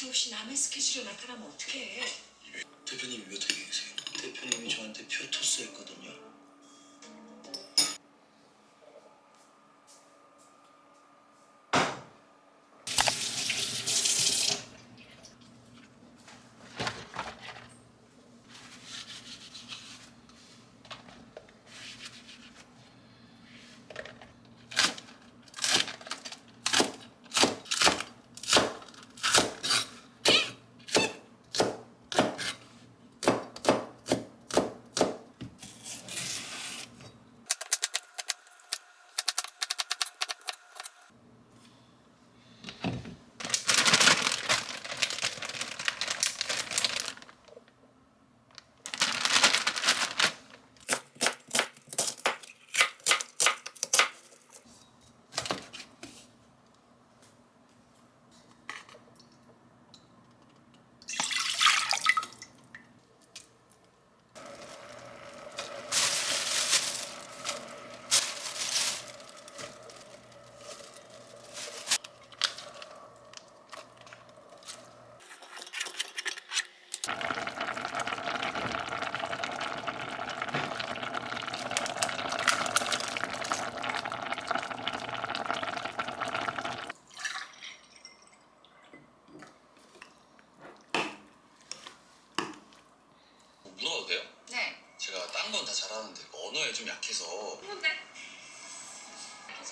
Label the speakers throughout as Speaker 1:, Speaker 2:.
Speaker 1: 말도 없이 남의 스케줄에 나타나면 어떡해.
Speaker 2: 대표님이 몇 회계 계세요? 대표님이 저한테 표 토스 했거든요.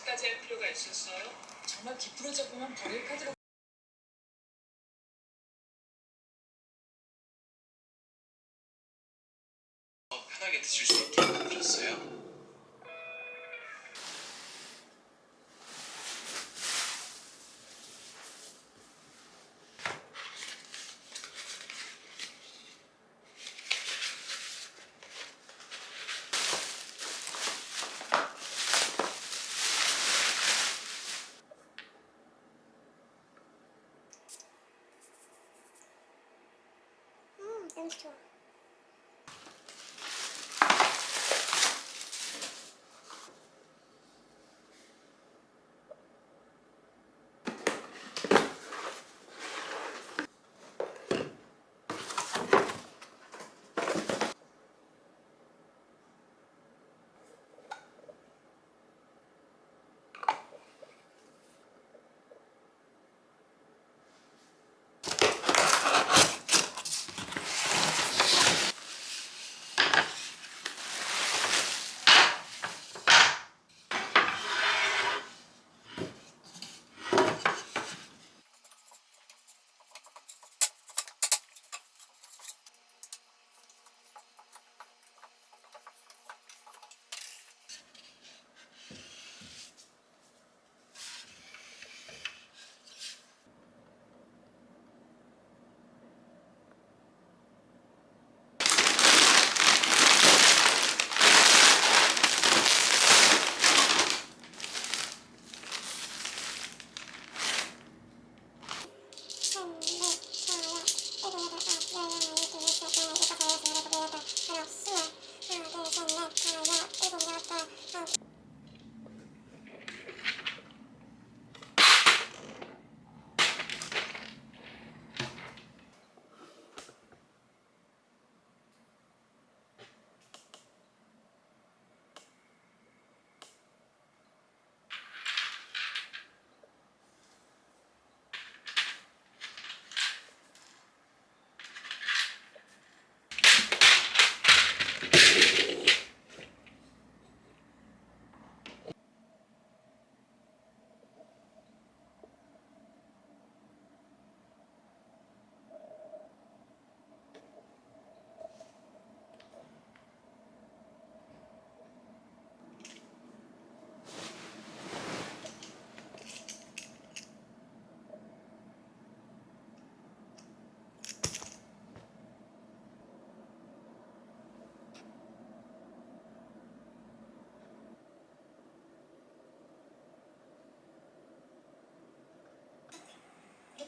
Speaker 1: 까지 할 필요가 있었어요? 정말 기쁘러져 보면 버릴 카드로
Speaker 3: 더 편하게 드실 수 있게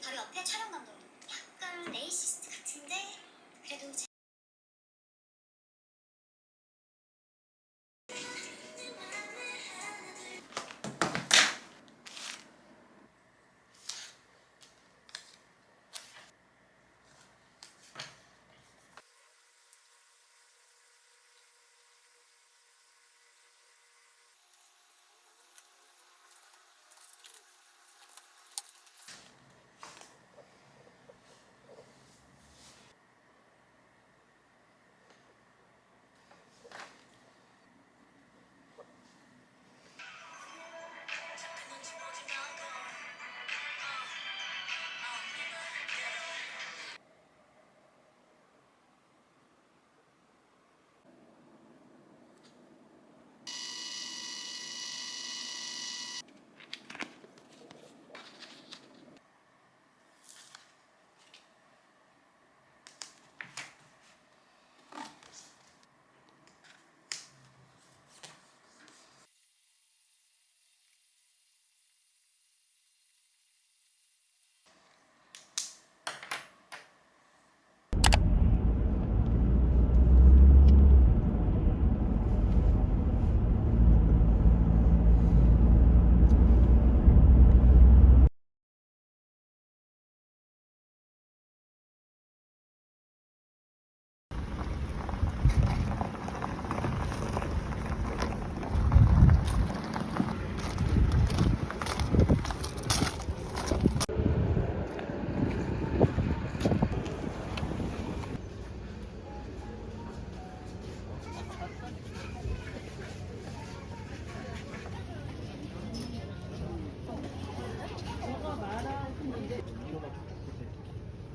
Speaker 4: 바로 옆에 촬영 감독님. 약간 레이시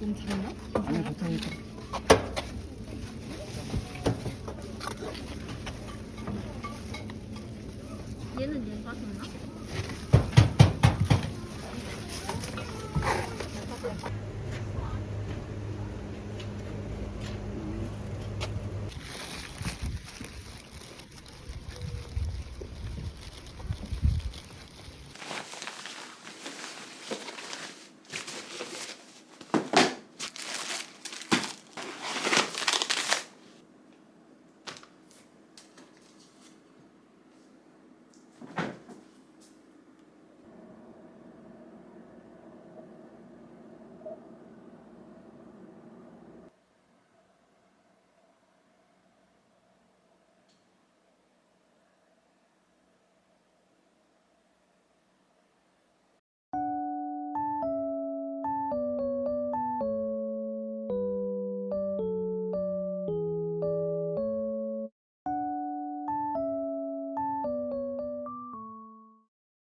Speaker 4: 너무 작나?
Speaker 5: 아니 보통